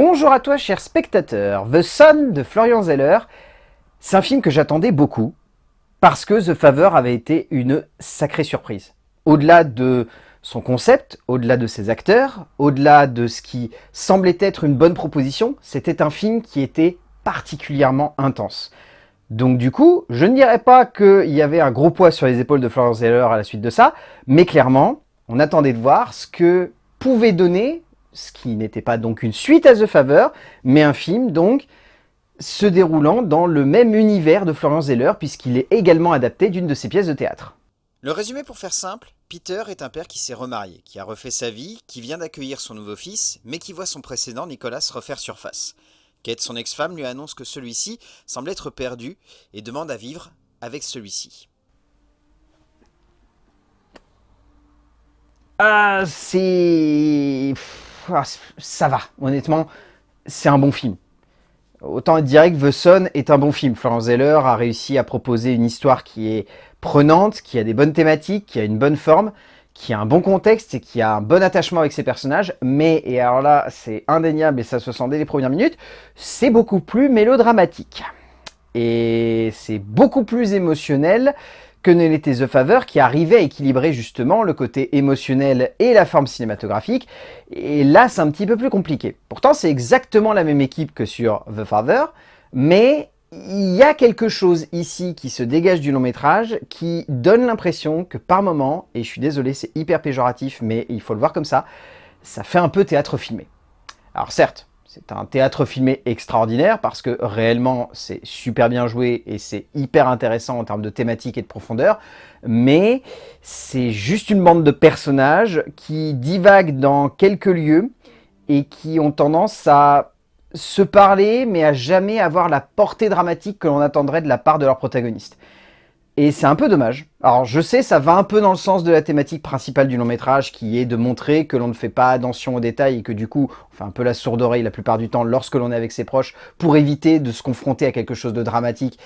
Bonjour à toi cher spectateur, The Son de Florian Zeller, c'est un film que j'attendais beaucoup, parce que The Favor avait été une sacrée surprise. Au-delà de son concept, au-delà de ses acteurs, au-delà de ce qui semblait être une bonne proposition, c'était un film qui était particulièrement intense. Donc du coup, je ne dirais pas qu'il y avait un gros poids sur les épaules de Florian Zeller à la suite de ça, mais clairement, on attendait de voir ce que pouvait donner ce qui n'était pas donc une suite à The Favor, mais un film donc se déroulant dans le même univers de Florian Zeller, puisqu'il est également adapté d'une de ses pièces de théâtre. Le résumé pour faire simple, Peter est un père qui s'est remarié, qui a refait sa vie, qui vient d'accueillir son nouveau fils, mais qui voit son précédent Nicolas refaire surface. Kate, son ex-femme, lui annonce que celui-ci semble être perdu et demande à vivre avec celui-ci. Ah, c'est... Ah, ça va, honnêtement, c'est un bon film. Autant dire que The Son est un bon film. Florence Zeller a réussi à proposer une histoire qui est prenante, qui a des bonnes thématiques, qui a une bonne forme, qui a un bon contexte et qui a un bon attachement avec ses personnages. Mais, et alors là, c'est indéniable et ça se sent dès les premières minutes, c'est beaucoup plus mélodramatique. Et c'est beaucoup plus émotionnel que ne l'était The Favor, qui arrivait à équilibrer justement le côté émotionnel et la forme cinématographique. Et là, c'est un petit peu plus compliqué. Pourtant, c'est exactement la même équipe que sur The Father, mais il y a quelque chose ici qui se dégage du long métrage qui donne l'impression que par moment, et je suis désolé, c'est hyper péjoratif, mais il faut le voir comme ça, ça fait un peu théâtre filmé. Alors certes, c'est un théâtre filmé extraordinaire parce que réellement c'est super bien joué et c'est hyper intéressant en termes de thématique et de profondeur, mais c'est juste une bande de personnages qui divaguent dans quelques lieux et qui ont tendance à se parler mais à jamais avoir la portée dramatique que l'on attendrait de la part de leur protagoniste. Et c'est un peu dommage. Alors je sais, ça va un peu dans le sens de la thématique principale du long métrage, qui est de montrer que l'on ne fait pas attention aux détails et que du coup, on fait un peu la sourde oreille la plupart du temps lorsque l'on est avec ses proches, pour éviter de se confronter à quelque chose de dramatique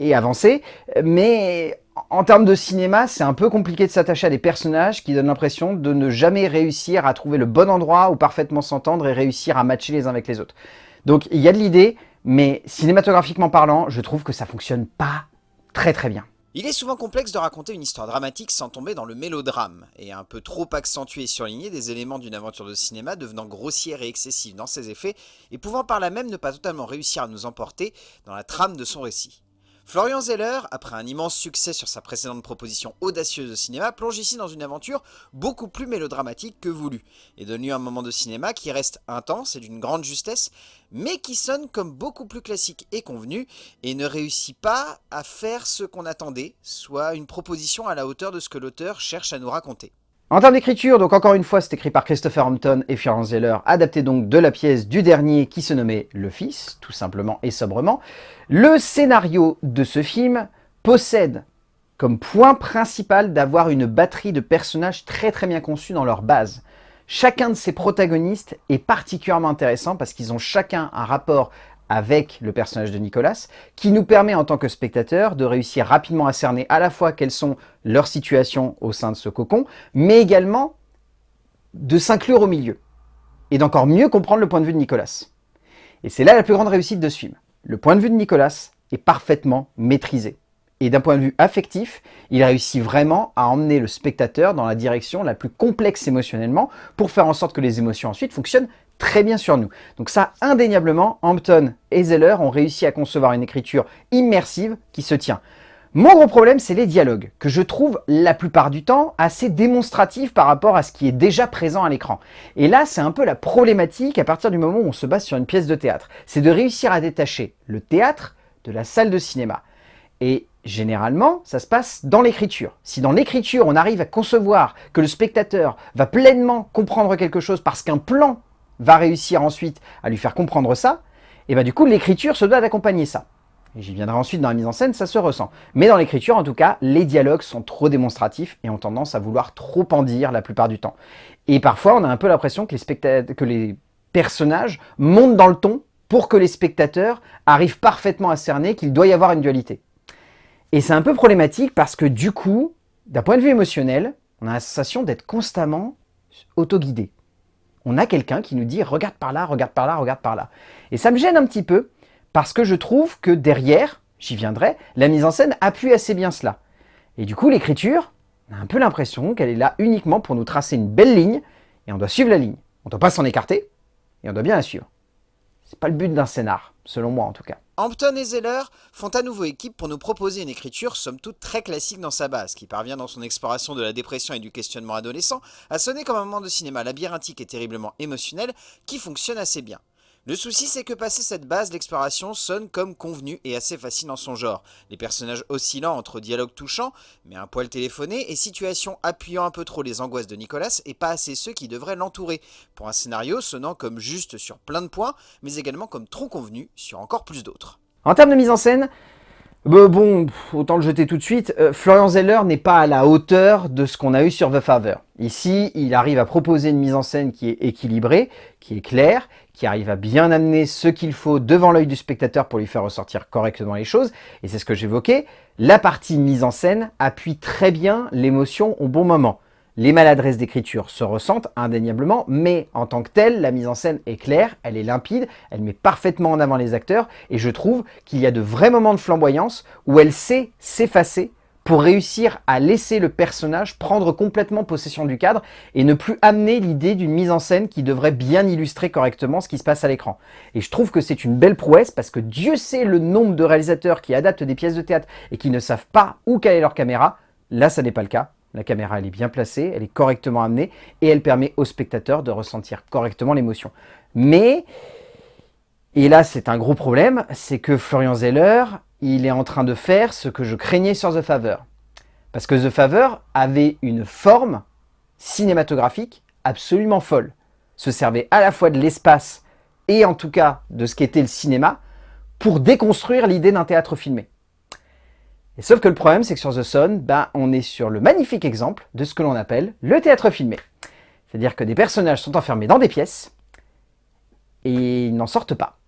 et avancer. Mais en termes de cinéma, c'est un peu compliqué de s'attacher à des personnages qui donnent l'impression de ne jamais réussir à trouver le bon endroit où parfaitement s'entendre et réussir à matcher les uns avec les autres. Donc il y a de l'idée, mais cinématographiquement parlant, je trouve que ça fonctionne pas très très bien. Il est souvent complexe de raconter une histoire dramatique sans tomber dans le mélodrame, et un peu trop accentuer et surligner des éléments d'une aventure de cinéma devenant grossière et excessive dans ses effets, et pouvant par là même ne pas totalement réussir à nous emporter dans la trame de son récit. Florian Zeller, après un immense succès sur sa précédente proposition audacieuse de cinéma, plonge ici dans une aventure beaucoup plus mélodramatique que voulu, et donne lieu à un moment de cinéma qui reste intense et d'une grande justesse, mais qui sonne comme beaucoup plus classique et convenu, et ne réussit pas à faire ce qu'on attendait, soit une proposition à la hauteur de ce que l'auteur cherche à nous raconter. En termes d'écriture, donc encore une fois, c'est écrit par Christopher Hampton et Florence Zeller, adapté donc de la pièce du dernier qui se nommait Le Fils, tout simplement et sobrement. Le scénario de ce film possède comme point principal d'avoir une batterie de personnages très très bien conçus dans leur base. Chacun de ces protagonistes est particulièrement intéressant parce qu'ils ont chacun un rapport avec le personnage de Nicolas, qui nous permet en tant que spectateur de réussir rapidement à cerner à la fois quelles sont leurs situations au sein de ce cocon, mais également de s'inclure au milieu, et d'encore mieux comprendre le point de vue de Nicolas. Et c'est là la plus grande réussite de ce film. Le point de vue de Nicolas est parfaitement maîtrisé. Et d'un point de vue affectif, il réussit vraiment à emmener le spectateur dans la direction la plus complexe émotionnellement pour faire en sorte que les émotions ensuite fonctionnent très bien sur nous. Donc ça, indéniablement, Hampton et Zeller ont réussi à concevoir une écriture immersive qui se tient. Mon gros problème, c'est les dialogues, que je trouve la plupart du temps assez démonstratifs par rapport à ce qui est déjà présent à l'écran. Et là, c'est un peu la problématique à partir du moment où on se base sur une pièce de théâtre. C'est de réussir à détacher le théâtre de la salle de cinéma. Et généralement, ça se passe dans l'écriture. Si dans l'écriture, on arrive à concevoir que le spectateur va pleinement comprendre quelque chose parce qu'un plan va réussir ensuite à lui faire comprendre ça, et bien du coup l'écriture se doit d'accompagner ça. J'y viendrai ensuite dans la mise en scène, ça se ressent. Mais dans l'écriture, en tout cas, les dialogues sont trop démonstratifs et ont tendance à vouloir trop en dire la plupart du temps. Et parfois, on a un peu l'impression que, que les personnages montent dans le ton pour que les spectateurs arrivent parfaitement à cerner qu'il doit y avoir une dualité. Et c'est un peu problématique parce que du coup, d'un point de vue émotionnel, on a la sensation d'être constamment autoguidé on a quelqu'un qui nous dit « regarde par là, regarde par là, regarde par là ». Et ça me gêne un petit peu, parce que je trouve que derrière, j'y viendrai, la mise en scène appuie assez bien cela. Et du coup, l'écriture, on a un peu l'impression qu'elle est là uniquement pour nous tracer une belle ligne, et on doit suivre la ligne. On ne doit pas s'en écarter, et on doit bien la suivre. C'est pas le but d'un scénar, selon moi en tout cas. Hampton et Zeller font à nouveau équipe pour nous proposer une écriture somme toute très classique dans sa base, qui parvient dans son exploration de la dépression et du questionnement adolescent à sonner comme un moment de cinéma labyrinthique et terriblement émotionnel qui fonctionne assez bien. Le souci c'est que passer cette base, l'exploration sonne comme convenu et assez facile dans son genre. Les personnages oscillants entre dialogues touchants, mais un poil téléphoné, et situations appuyant un peu trop les angoisses de Nicolas et pas assez ceux qui devraient l'entourer, pour un scénario sonnant comme juste sur plein de points, mais également comme trop convenu sur encore plus d'autres. En termes de mise en scène, bah, bon, autant le jeter tout de suite, euh, Florian Zeller n'est pas à la hauteur de ce qu'on a eu sur The Father. Ici, il arrive à proposer une mise en scène qui est équilibrée, qui est claire, qui arrive à bien amener ce qu'il faut devant l'œil du spectateur pour lui faire ressortir correctement les choses. Et c'est ce que j'évoquais, la partie mise en scène appuie très bien l'émotion au bon moment. Les maladresses d'écriture se ressentent indéniablement, mais en tant que telle, la mise en scène est claire, elle est limpide, elle met parfaitement en avant les acteurs, et je trouve qu'il y a de vrais moments de flamboyance où elle sait s'effacer pour réussir à laisser le personnage prendre complètement possession du cadre et ne plus amener l'idée d'une mise en scène qui devrait bien illustrer correctement ce qui se passe à l'écran. Et je trouve que c'est une belle prouesse parce que Dieu sait le nombre de réalisateurs qui adaptent des pièces de théâtre et qui ne savent pas où caler leur caméra. Là, ça n'est pas le cas. La caméra, est bien placée, elle est correctement amenée et elle permet au spectateur de ressentir correctement l'émotion. Mais, et là c'est un gros problème, c'est que Florian Zeller il est en train de faire ce que je craignais sur The Favor. Parce que The Favor avait une forme cinématographique absolument folle. Se servait à la fois de l'espace et en tout cas de ce qu'était le cinéma pour déconstruire l'idée d'un théâtre filmé. Et sauf que le problème, c'est que sur The Sun, ben, on est sur le magnifique exemple de ce que l'on appelle le théâtre filmé. C'est-à-dire que des personnages sont enfermés dans des pièces et ils n'en sortent pas.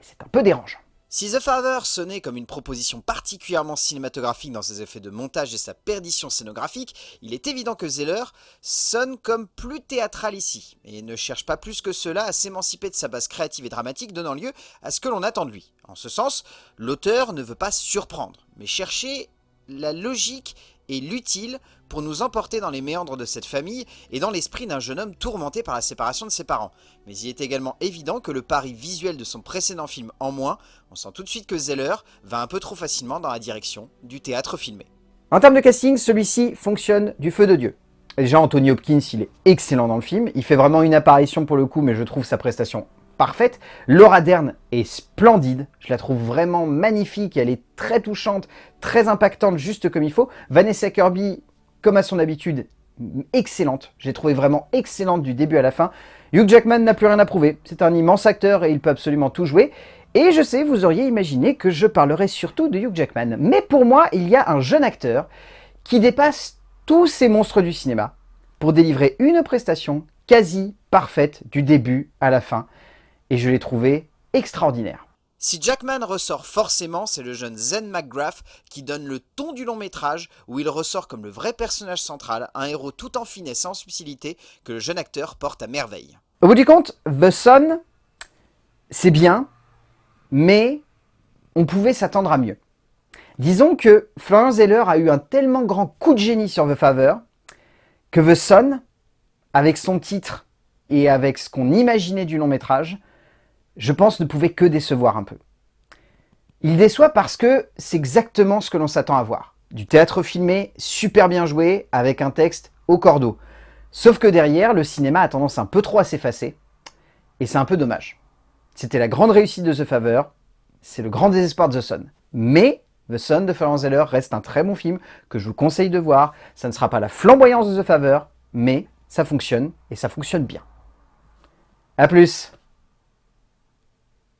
C'est un peu dérangeant. Si The Father sonnait comme une proposition particulièrement cinématographique dans ses effets de montage et sa perdition scénographique, il est évident que Zeller sonne comme plus théâtral ici, et ne cherche pas plus que cela à s'émanciper de sa base créative et dramatique donnant lieu à ce que l'on attend de lui. En ce sens, l'auteur ne veut pas surprendre, mais chercher la logique et l'utile pour nous emporter dans les méandres de cette famille et dans l'esprit d'un jeune homme tourmenté par la séparation de ses parents. Mais il est également évident que le pari visuel de son précédent film en moins, on sent tout de suite que Zeller va un peu trop facilement dans la direction du théâtre filmé. En termes de casting, celui-ci fonctionne du feu de Dieu. Déjà, Anthony Hopkins, il est excellent dans le film. Il fait vraiment une apparition pour le coup, mais je trouve sa prestation parfaite. Laura Dern est splendide, je la trouve vraiment magnifique, elle est très touchante, très impactante, juste comme il faut. Vanessa Kirby, comme à son habitude, excellente. J'ai trouvé vraiment excellente du début à la fin. Hugh Jackman n'a plus rien à prouver. C'est un immense acteur et il peut absolument tout jouer. Et je sais, vous auriez imaginé que je parlerais surtout de Hugh Jackman. Mais pour moi, il y a un jeune acteur qui dépasse tous ces monstres du cinéma pour délivrer une prestation quasi parfaite du début à la fin et je l'ai trouvé extraordinaire. Si Jackman ressort forcément, c'est le jeune Zen McGrath qui donne le ton du long métrage où il ressort comme le vrai personnage central, un héros tout en finesse et en subtilité que le jeune acteur porte à merveille. Au bout du compte, The Sun, c'est bien, mais on pouvait s'attendre à mieux. Disons que Florian Zeller a eu un tellement grand coup de génie sur The Favor que The Sun, avec son titre et avec ce qu'on imaginait du long métrage, je pense, ne pouvait que décevoir un peu. Il déçoit parce que c'est exactement ce que l'on s'attend à voir. Du théâtre filmé, super bien joué, avec un texte au cordeau. Sauf que derrière, le cinéma a tendance un peu trop à s'effacer, et c'est un peu dommage. C'était la grande réussite de The Favor, c'est le grand désespoir de The Sun. Mais The Sun de Florence Zeller reste un très bon film que je vous conseille de voir. Ça ne sera pas la flamboyance de The Favor, mais ça fonctionne, et ça fonctionne bien. A plus